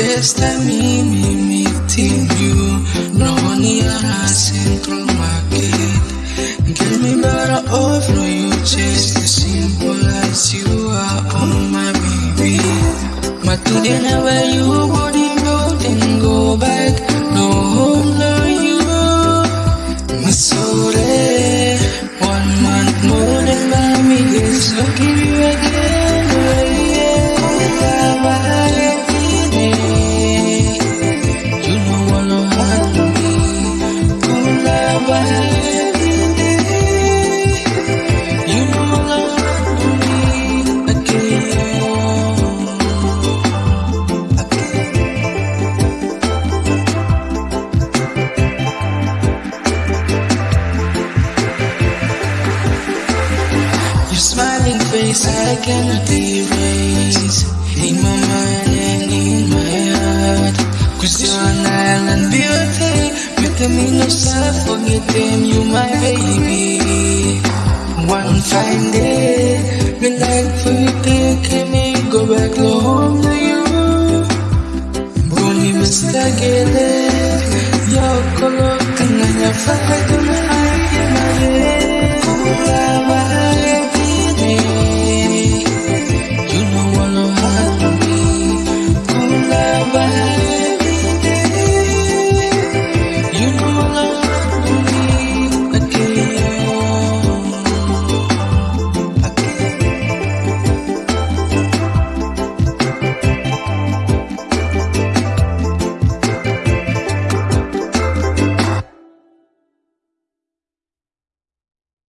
time me, me meeting you. No one money on central market. Get me better off, no you just as simple as you are, oh my baby. But today never you body go then go back. No home, no you. Masore, eh, one month more than my me is so Your smiling face I cannot erase. In my mind and in my heart. Cause you're an island beauty. Making no self forget them you my baby. One fine day like for you take me go back home to you. Bumi Mr. Gele Yo kolo kananya fakadu